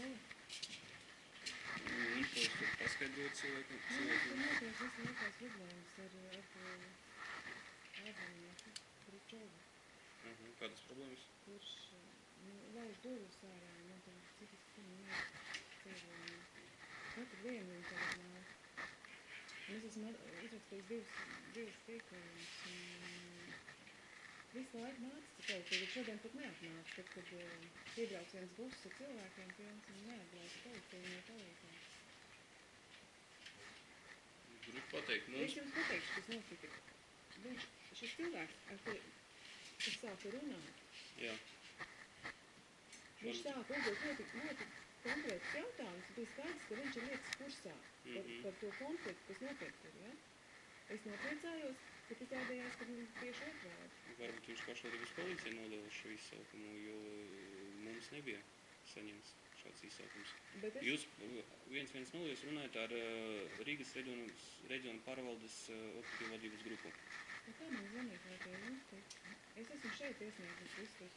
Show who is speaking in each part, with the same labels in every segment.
Speaker 1: Ko es tur paskaidroju cilvēkam?
Speaker 2: Nu,
Speaker 1: cilvēkam?
Speaker 2: notiek visu laiku tās problēmas ar, ar ārzemnieku, Ričovu,
Speaker 1: Aha, kādas problēmas?
Speaker 2: kurš nu, lauž durvis ārā, man tur citas nāk ceļojumā. Katru dienu viņa tagad nāk. Un es esmu at- uzrakstījis divas, divas piekojumus, visu laiku nāca policija, bet šodien pat neatnāca, tad, kad uh, iebrauc viens buss ar cilvēkiem pilns un neatbrauc policija, viņa palīdzēja.
Speaker 1: Gribu pateikt,
Speaker 2: Es
Speaker 1: mums
Speaker 2: jums pateikšu, kas notika. Viņš, šis cilvēks, ar kuru es sāku runāt,
Speaker 1: Jā.
Speaker 2: viņš sāka uzdot ļoti, ļoti konkrētus jautājumus. Bija skaidrs, ka viņš ir lietas kursā par,
Speaker 1: Mhm.
Speaker 2: par to konfliktu, kas notiek tur. Ja? Es nopriecājos, bet izrādījās, ka viņš tieši otrādi.
Speaker 1: Varbūt viņš pašvaldības policija nodeva šo izsaukumu, jo uh, mums nebija saņemts šāds izsaukums.
Speaker 2: Bet es,
Speaker 1: Jūs uh, viens viens nulle jūs runājat ar uh, Rīgas reģionu, reģionu pārvaldes uh, operatīvu vadības grupu.
Speaker 2: kā man zvanīt, vai jums teikt? Es esmu šeit iesniegus visus.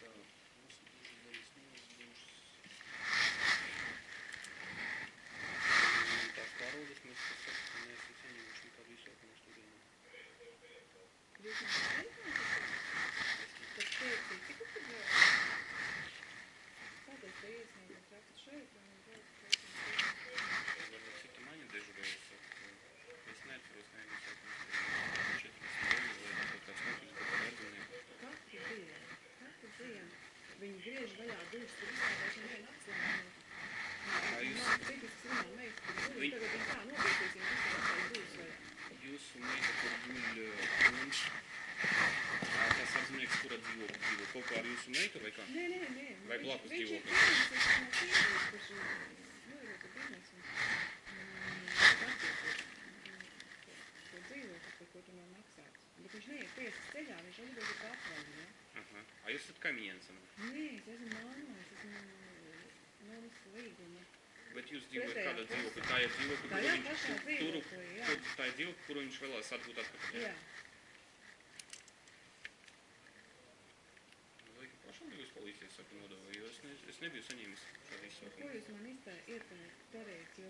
Speaker 1: Tā, mums ir nevis nulles, būs tās pārvaldes, mēs tas saka, ka neesam saņēmuši nekādu izsaukumu studienā.
Speaker 2: Jūs man teicāt, ka tie ir citi, kas ir vēl? Kādēļ te iesniegus rakstu šeit, un vēl teicāt,
Speaker 1: Varbūt cita maņa dežurējas, es neatceros nevienu izsaukumu studienā. 49 vai kaut kāds konflikts kaut kādu darbinieku.
Speaker 2: Katru dienu, katru dienu viņi griež vaļā durvis, tur izrādās un viena atslēga.
Speaker 1: Kā jūs-
Speaker 2: Man psihisks runā meita, kur guļ,
Speaker 1: Viņ-
Speaker 2: tagad viņi tā nopietīs, viņi visi atstāja durvis vaļā.
Speaker 1: Jūsu meita, kur guļ uh, mums, ā, tas apzinieks, kura dzīvo, dzīvo kopā ar jūsu meitu vai kā?
Speaker 2: Nē, nē, nē.
Speaker 1: Vai blakus
Speaker 2: nu, dzīvokli, maksāts. Bet viņš neiet tiesas ceļā, viņš atbild ir patvaļu, ja?
Speaker 1: Aha. A jūs esat kamienis,
Speaker 2: Nē, es esmu māma, es esmu mums līguma.
Speaker 1: bet jūs dzīvojat kādā
Speaker 2: pusē.
Speaker 1: dzīvoklī? Tā ir dzīvokļa,
Speaker 2: Tajā
Speaker 1: kuru viņš tur, tā ir dzīvokļa, kuru viņš vēlās atgūt atpakaļ.
Speaker 2: Jā.
Speaker 1: Vai ka pašvaldības policija saka nodeva, jo es, ne, nebiju saņēmis šādu
Speaker 2: Ko
Speaker 1: izsaukumu.
Speaker 2: jūs man ieteikt darīt, jo,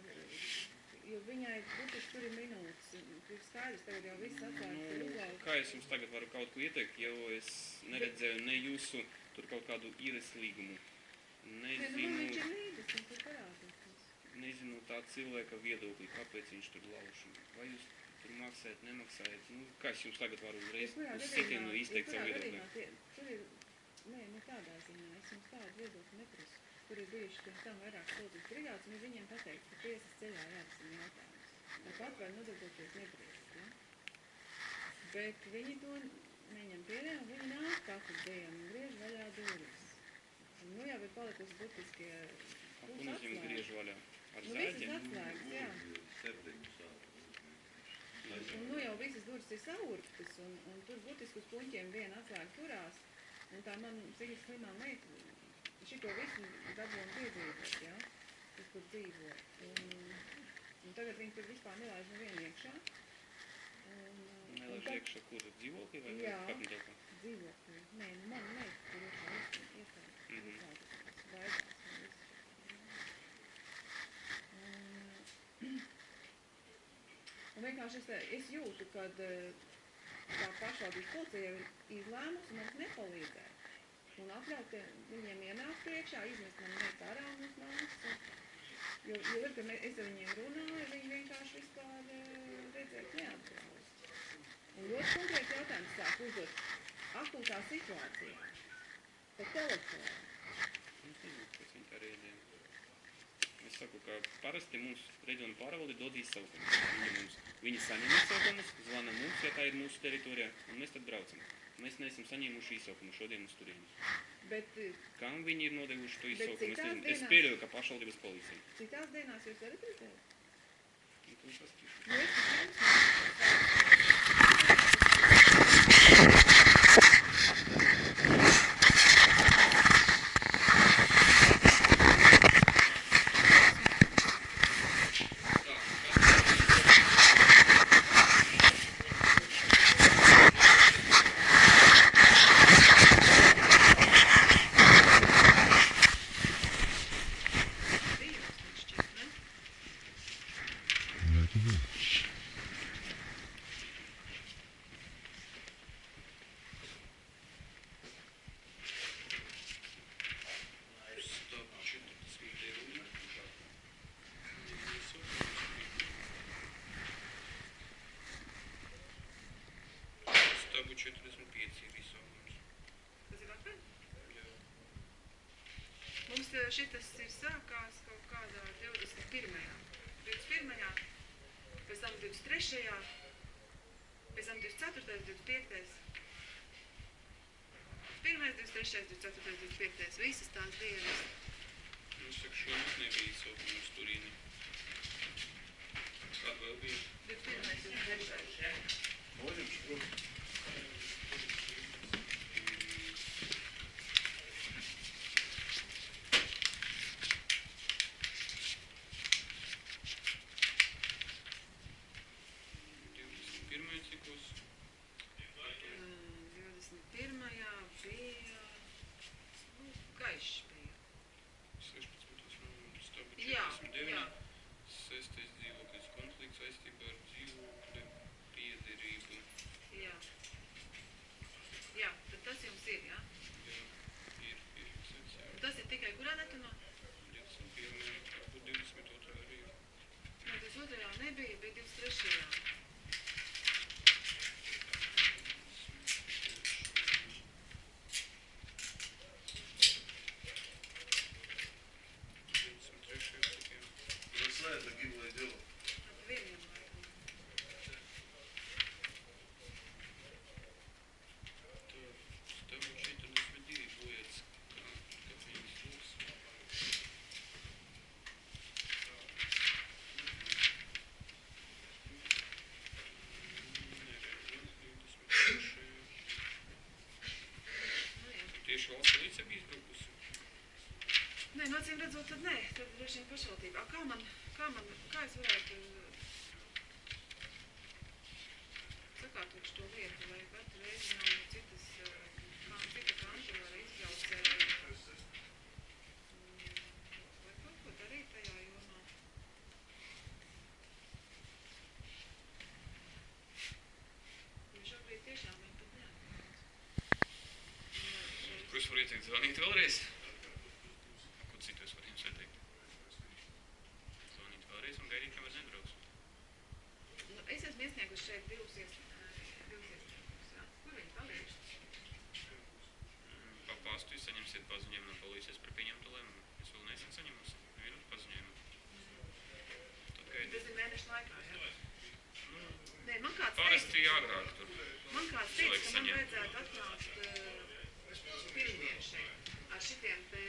Speaker 2: jo viņai būtiski tur ir minūtes, ir skaidrs, tagad jau viss atvērts
Speaker 1: Nu, kā es jums tagad varu kaut ko ieteikt, jo es neredzēju ne jūsu tur kaut kādu īres līgumu.
Speaker 2: Nu
Speaker 1: Nezinu,
Speaker 2: viņš ir parādīts.
Speaker 1: nezinu tā cilvēka viedokli, kāpēc viņš tur lauž. Vai jūs tur maksājat, nemaksājat? Nu, kā es jums tagad varu uzreiz uz sitienu izteikt savu viedokli?
Speaker 2: Tur ir, nē, ne tādā ziņā, es jums tādu viedokli neprasu. Tur ir bijuši pirms tam vairāk sūdzības brigādes, un es viņiem pateicu, ka tiesas ceļā jārisina jautājums. Tāpat var nodarboties nedrīkst, ja? Bet viņi to neņem pieļā, un viņi nāk katru dienu un griež vaļā durvis. Nu jau ir palikusi burtiski
Speaker 1: Ko nozīmē griež vaļā? Ar
Speaker 2: Nu, visas
Speaker 1: zāģiem?
Speaker 2: atslēgas, jā. Un nu jau visas durvis ir saurktas, un, un tur burtiski uz puņķiem viena atslēga turās. Un tā man psihiski slimā meita šito visu dabūna piedzīvot, ja? kas tur dzīvo. Un, un tagad viņi tur vispār nelaiž nevienu iekšā. Un,
Speaker 1: Nelaiž
Speaker 2: tad
Speaker 1: iekšā, kur dzīvokļi vai
Speaker 2: Jā.
Speaker 1: kāpņu telpā?
Speaker 2: dzīvokļi. Nē, nu man meita tur iekšā iestājas.
Speaker 1: Mhm.
Speaker 2: Iestājas, baidās un viss. Un, Un vienkārši es, es jūtu, ka tā pašvaldības policija jau ir izlēmusi mums nepalīdzēt. Un atļaut viņiem ienākt iekšā, izmest man meitu ārā un uz manis. Jo, jo ir, ka mē- es ar viņiem runāju, viņi vienkārši vispār eh, redzēt neatbrauc. Un ļoti konkrēts jautājums sāk uzdot akūtā situācijā. Pa telefonu.
Speaker 1: Es nezinu, kas viņi tā rēģēja. Es saku, ka parasti mums reģiona pārvalde dod izsaukumus. Viņi, mums, viņi saņem izsaukumus, zvana mums, ja tā ir mūsu teritorijā, un mēs tad braucam. Mēs neesam saņēmuši izsaukumu šodien uz turieni.
Speaker 2: Bet eh,
Speaker 1: Kam viņi ir nodevuši to izsaukumu? Es, nezinu. es pieļauju, ka pašvaldības policija.
Speaker 2: citās dienās jūs varat redzēt?
Speaker 1: Nu.
Speaker 2: Nu, es tik šitas ir sākās kaut kādā 21. 21. pēc tam 23. pēc tam 24. 25. 1, 23, 24, 25. Visas tās dienas.
Speaker 1: Nu, es saku, šogad nebija izsaukuma uz Turīni. Kāda vēl bija?
Speaker 2: 21, 23.
Speaker 3: Можем что?
Speaker 2: redzot, tad nē, tad droši vien pašvaldībā. Kā man, kā man, kā es varētu uh, sakārtot šo lietu, lai katru reizi nav no citas, uh, kā cita kanta var izbraukt, uh, mm, vai kaut ko darīt tajā jomā. Jo šobrīd tiešām viņi pat. Un, uh,
Speaker 1: Ko es varu ieteikt zvanīt vēlreiz? Ko citu es varu jums ieteikt? Zvanīt vēlreiz un gaidīt, kamēr nebrauks.
Speaker 2: Nu, es esmu iesniegusi šeit divus ies- ā, divus iesniegumus, jā. Kur viņi palikuši?
Speaker 1: Pa pastu jūs saņemsiet paziņojumu no policijas par pieņemtu lēmumu. Es vēl neesmu saņemusi vienu paziņojumu. Tad gaidiet.
Speaker 2: Tas ir mēnešu laikā, jā? Nē, man kāds
Speaker 1: parasti agrāk tur.
Speaker 2: man kāds teica, ka man vajadzētu atnākt uh, pirmdien šeit ar šitiem te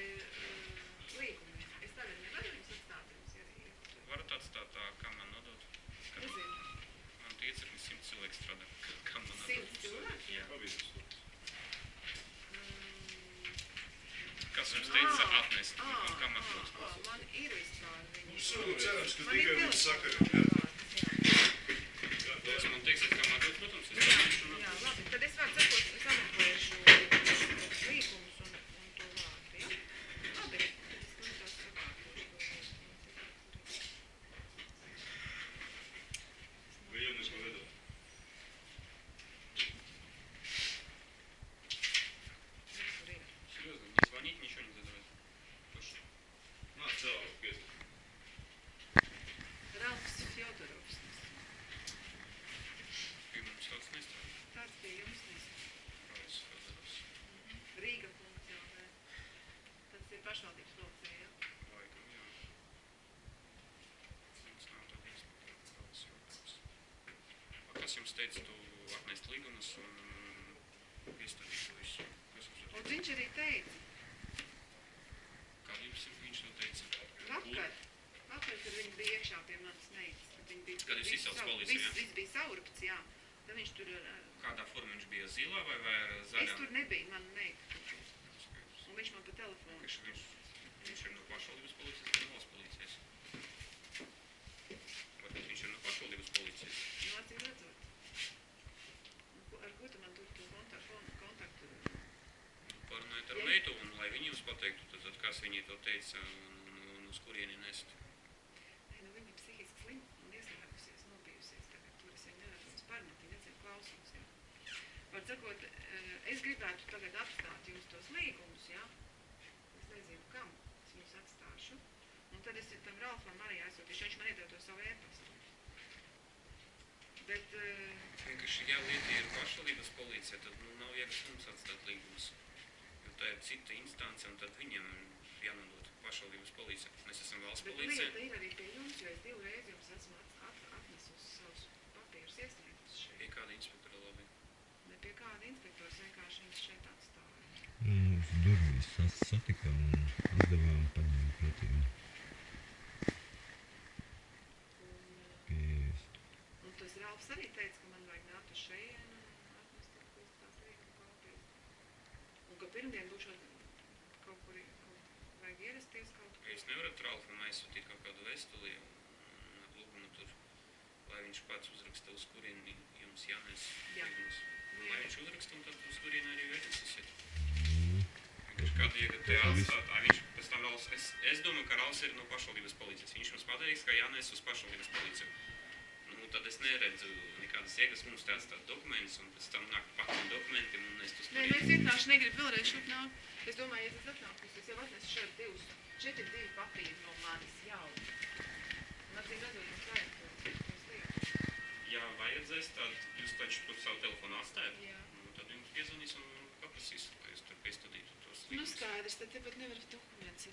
Speaker 1: Tāds
Speaker 2: pie jums
Speaker 1: Fedorovs.
Speaker 2: Rīga funkcionē. Tas ir pašvaldības lokcija, ja?
Speaker 1: Laikam, jā. Jums nav. Rauls Fedorovs. A Kas jums teica, tu atnest līgumus un izstādīt to visu?
Speaker 2: Un viņš arī teica,
Speaker 1: Kā jums ir viņš to teica?
Speaker 2: vakar, vakar, kad viņi bija iekšā pie manas meitas, kad
Speaker 1: jūs izsauc policiju, ja?
Speaker 2: Viss bija saurupts, jā. Tad viņš tur, ā,
Speaker 1: Kādā formā viņš bija zilā vai, vai
Speaker 2: es
Speaker 1: zaļā?
Speaker 2: tur nebiju, mana meita. Un viņš man pa telefonu.
Speaker 1: Viņš, viņš, viņš ir no pašvaldības policijas vai valsts policijas? Varbūt viņš ir no pašvaldības policijas.
Speaker 2: Nu, acīm redzot. Ko- Ar ko tu man tur to kontaktu? kontaktu?
Speaker 1: Parunājiet ar meitu, un lai viņi jums pateiktu, tad, tad kas viņi to teica un, un, un uz kurieni nest.
Speaker 2: Nē, nu viņa ir psihiski slimta un ieslēgusies, nobijusies. Tagad tur es viņu neredzu uz parmeti, nezinu, klausos, jā. Var sakot, eh, es gribētu tagad atstāt jums tos līgumus, jā. Es nezinu, kam es jums atstāšu. Un tad es tam Ralfam arī aizsūtīšu, viņš man iedod to savu ēpastu. Bet, eh,
Speaker 1: Vienkārši, ja lieta ir pašvaldības policija, tad nu, nav jēgas mums atstāt līgumus. Jo tā ir cita instance, un tad viņiem jānodot pašvaldības policija. Mēs esam valsts
Speaker 2: Bet
Speaker 1: policija.
Speaker 2: lieta ir arī pie jums, jo es divreiz jums esmu at, at, atnesusi savus papīrus iesniegus šeit.
Speaker 1: Pie kāda inspektora
Speaker 2: pie kāda inspektors vienkārši viņus šeit atstāja.
Speaker 4: Mums durvis sas- satika un uzdevām paņemt pretīm.
Speaker 2: Un tas Ralfs arī teica, ka man vajag nākt uz šejienu un atnest kaut ko tās līguma kopijas. Un ka pirmdien būšu kaut kur, kaut, vajag ierasties kaut kur.
Speaker 1: Jūs nevarat Ralfam aizsūtīt kaut kādu vēstuli un, lūgumu tur, lai viņš pats uzraksta, uz kurieni jums jānes
Speaker 2: Jā.
Speaker 1: līgums.
Speaker 2: Jā.
Speaker 1: Lai viņš uzraksta un tad uz kurieni arī.
Speaker 4: Mm.
Speaker 1: Viņš kādu
Speaker 4: viss.
Speaker 1: atstāt. Viņš pēc tam Ralfs, es, es domāju, ka Ralfs ir no pašvaldības policijas. Viņš mums pateiks, ka jānes uz pašvaldības policiju. Nu, tad es neredzu nekādas jēgas mums te atstāt dokumentus un pēc tam nākt pakaļ dokumentiem un nest uz
Speaker 2: Nē, nu es
Speaker 1: turieni.
Speaker 2: vienkārši negribu vēlreiz šurp nākt. Es domāju, ja tas atnāks, es jau atnesu šeit divus, šeit ir divi papīri no manis jau. Un acīm redzot, mums vajag to, tos.
Speaker 1: Ja vajadzēs, tad jūs taču tur savu telefonu atstājat. Nu, tad jums piezvanīs un paprasīs, lai jūs tur piestudītu tos
Speaker 2: Nu
Speaker 1: līgumus.
Speaker 2: skaidrs, tad tepat nevar dokumentus